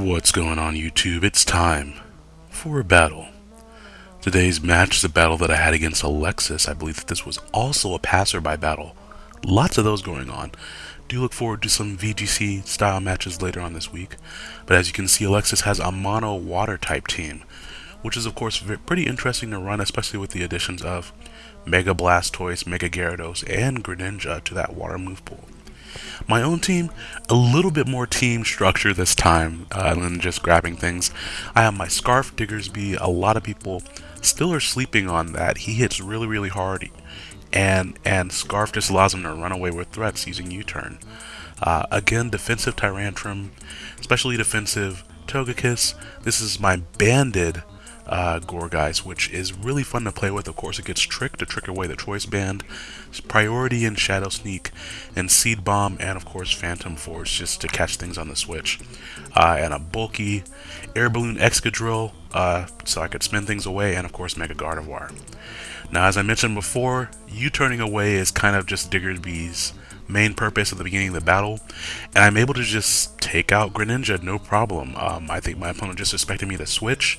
What's going on YouTube? It's time for a battle. Today's match is a battle that I had against Alexis. I believe that this was also a passerby battle. Lots of those going on. Do look forward to some VGC style matches later on this week. But as you can see, Alexis has a mono water type team, which is of course pretty interesting to run, especially with the additions of Mega Blastoise, Mega Gyarados, and Greninja to that water move pool. My own team, a little bit more team structure this time uh, than just grabbing things. I have my Scarf Diggersby. A lot of people still are sleeping on that. He hits really, really hard, and and Scarf just allows him to run away with threats using U-turn. Uh, again, defensive Tyrantrum, especially defensive Togekiss. This is my banded uh, Gourgeist, which is really fun to play with. Of course, it gets Trick to trick away the Choice Band, Priority and Shadow Sneak, and Seed Bomb, and of course Phantom Force just to catch things on the switch. Uh, and a bulky Air Balloon Excadrill, uh, so I could spin things away, and of course Mega Gardevoir. Now, as I mentioned before, U-turning away is kind of just Diggersby's main purpose at the beginning of the battle, and I'm able to just take out Greninja no problem. Um, I think my opponent just expected me to switch.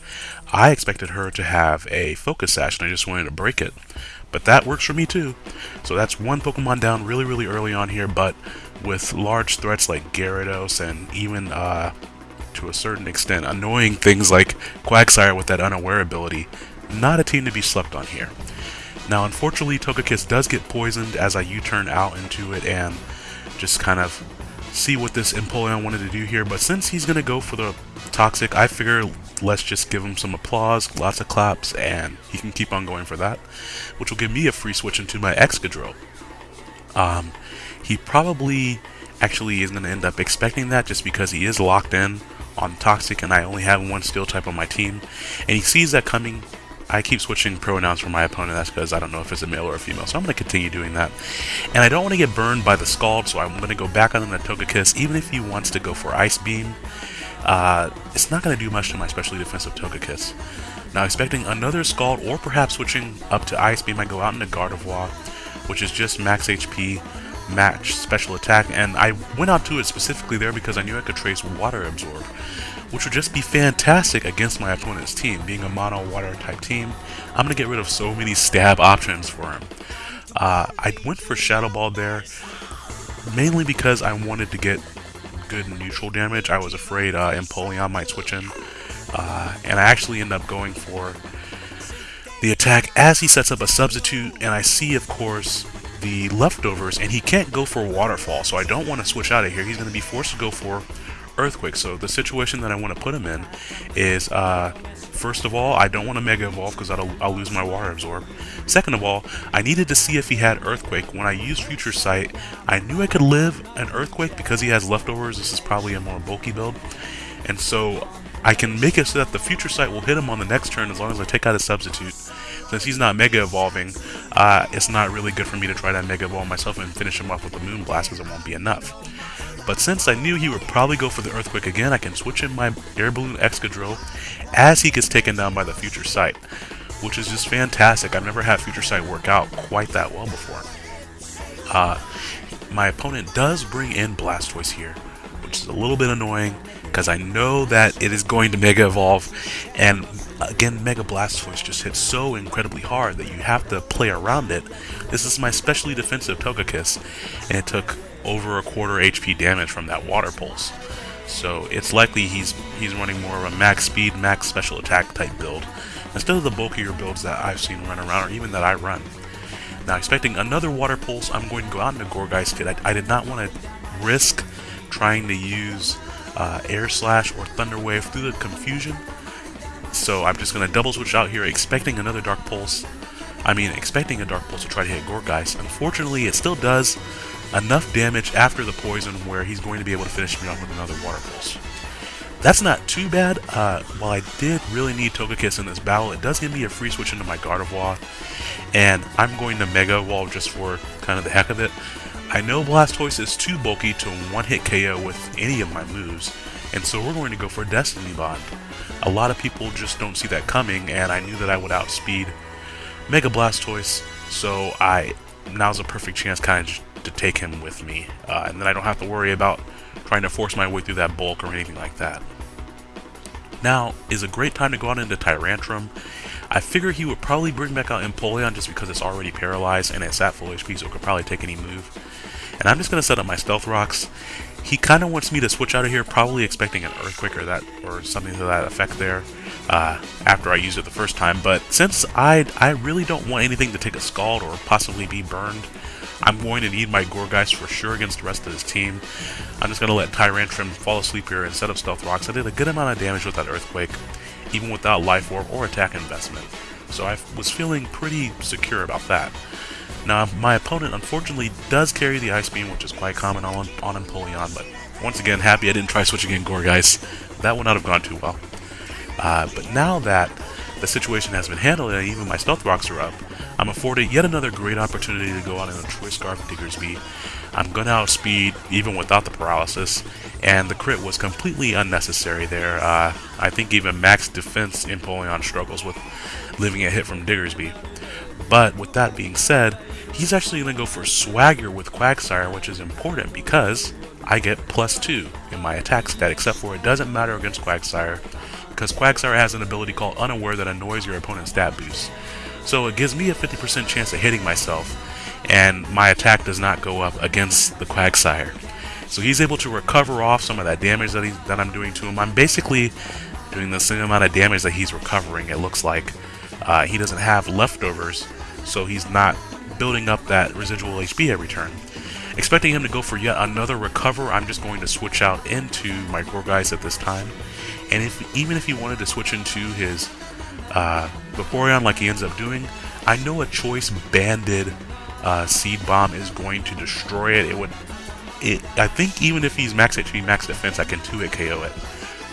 I expected her to have a Focus Sash, and I just wanted to break it. But that works for me too. So that's one Pokemon down really, really early on here, but with large threats like Gyarados and even, uh, to a certain extent, annoying things like Quagsire with that unaware ability, not a team to be slept on here. Now, unfortunately, Togekiss does get poisoned as I U-turn out into it and just kind of see what this Empoleon wanted to do here. But since he's going to go for the Toxic, I figure let's just give him some applause, lots of claps, and he can keep on going for that, which will give me a free switch into my Excadrill. Um, he probably actually is going to end up expecting that just because he is locked in on Toxic and I only have one Steel type on my team. And he sees that coming I keep switching pronouns for my opponent, that's because I don't know if it's a male or a female, so I'm going to continue doing that. And I don't want to get burned by the Scald, so I'm going to go back on the Togekiss, even if he wants to go for Ice Beam. Uh, it's not going to do much to my specially defensive Togekiss. Now, expecting another Scald, or perhaps switching up to Ice Beam, I go out into Gardevoir, which is just max HP, match special attack, and I went out to it specifically there because I knew I could trace Water Absorb which would just be fantastic against my opponent's team. Being a mono water type team, I'm going to get rid of so many stab options for him. Uh, I went for Shadow Ball there, mainly because I wanted to get good neutral damage. I was afraid uh, Empoleon might switch in, uh, and I actually end up going for the attack as he sets up a substitute, and I see, of course, the leftovers, and he can't go for Waterfall, so I don't want to switch out of here. He's going to be forced to go for Earthquake. So the situation that I want to put him in is, uh, first of all, I don't want to Mega Evolve because I'll, I'll lose my Water Absorb. Second of all, I needed to see if he had Earthquake. When I used Future Sight, I knew I could live an Earthquake because he has leftovers. This is probably a more bulky build. And so I can make it so that the Future Sight will hit him on the next turn as long as I take out a substitute. Since he's not Mega Evolving, uh, it's not really good for me to try to Mega Evolve myself and finish him off with the Moon Blast because it won't be enough. But since I knew he would probably go for the Earthquake again, I can switch in my Air Balloon Excadrill as he gets taken down by the Future Sight, which is just fantastic. I've never had Future Sight work out quite that well before. Uh, my opponent does bring in Blastoise here, which is a little bit annoying because I know that it is going to Mega Evolve, and again, Mega Blastoise just hits so incredibly hard that you have to play around it. This is my specially defensive Togekiss, and it took over a quarter HP damage from that water pulse. So it's likely he's he's running more of a max speed, max special attack type build, instead of the bulkier builds that I've seen run around, or even that I run. Now, expecting another water pulse, I'm going to go out into Gourgeist Kid. I, I did not want to risk trying to use uh, Air Slash or Thunder Wave through the confusion. So I'm just going to double switch out here, expecting another Dark Pulse. I mean, expecting a Dark Pulse to try to hit Gourgeist. Unfortunately, it still does, enough damage after the poison where he's going to be able to finish me off with another Water Pulse. That's not too bad. Uh, while I did really need Togekiss in this battle, it does give me a free switch into my Gardevoir, and I'm going to Mega Evolve just for kind of the heck of it. I know Blastoise is too bulky to one-hit KO with any of my moves, and so we're going to go for Destiny Bond. A lot of people just don't see that coming, and I knew that I would outspeed Mega Blastoise, so I now's a perfect chance kind of to take him with me, uh, and then I don't have to worry about trying to force my way through that bulk or anything like that. Now is a great time to go out into Tyrantrum. I figure he would probably bring back out Empoleon just because it's already paralyzed and it's at full HP so it could probably take any move. And I'm just going to set up my Stealth Rocks. He kind of wants me to switch out of here, probably expecting an Earthquake or that or something to that effect there uh, after I used it the first time. But since I I really don't want anything to take a Scald or possibly be burned, I'm going to need my Gourgeist for sure against the rest of his team. I'm just going to let Tyrantrum fall asleep here set up Stealth Rocks. I did a good amount of damage with that Earthquake, even without Life Orb or attack investment. So I was feeling pretty secure about that. Now, my opponent unfortunately does carry the Ice Beam, which is quite common on, on Empoleon, but once again, happy I didn't try switching in Gourgeist. That would not have gone too well. Uh, but now that the situation has been handled and even my Stealth Rocks are up, I'm afforded yet another great opportunity to go out in a Choice Scarf Diggersby. I'm to outspeed even without the paralysis, and the crit was completely unnecessary there. Uh, I think even max defense Empoleon struggles with living a hit from Diggersby. But with that being said, he's actually to go for Swagger with Quagsire, which is important because I get plus 2 in my attack stat, except for it doesn't matter against Quagsire, because Quagsire has an ability called Unaware that annoys your opponent's stat boost. So it gives me a 50% chance of hitting myself, and my attack does not go up against the Quagsire. So he's able to recover off some of that damage that, he, that I'm doing to him. I'm basically doing the same amount of damage that he's recovering, it looks like. Uh, he doesn't have leftovers, so he's not building up that residual HP every turn. Expecting him to go for yet another recover, I'm just going to switch out into my Gourgeist at this time. And if even if he wanted to switch into his uh, Vaporeon like he ends up doing, I know a choice banded uh, Seed Bomb is going to destroy it. It would, it. I think even if he's max HP, max defense, I can 2-hit KO it.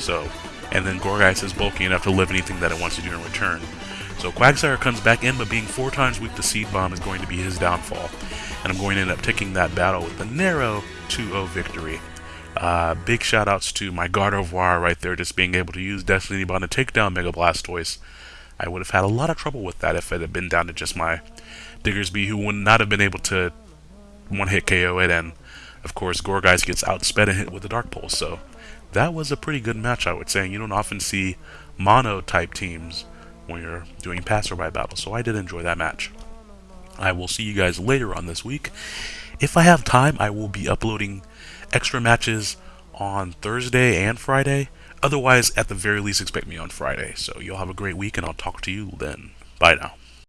So, and then Gourgeist is bulky enough to live anything that it wants to do in return. So Quagsire comes back in, but being four times weak to Seed Bomb is going to be his downfall. And I'm going to end up taking that battle with a narrow 2-0 victory. Uh, big shoutouts to my Gardevoir right there, just being able to use Destiny Bond to take down Mega Blastoise. I would have had a lot of trouble with that if it had been down to just my Diggersby, who would not have been able to one-hit KO it, and of course Gourgeist gets outsped and hit with the Dark Pulse, so that was a pretty good match, I would say. And you don't often see mono-type teams when you're doing passerby battles, so I did enjoy that match. I will see you guys later on this week. If I have time, I will be uploading extra matches on Thursday and Friday. Otherwise, at the very least, expect me on Friday. So you'll have a great week, and I'll talk to you then. Bye now.